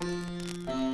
Música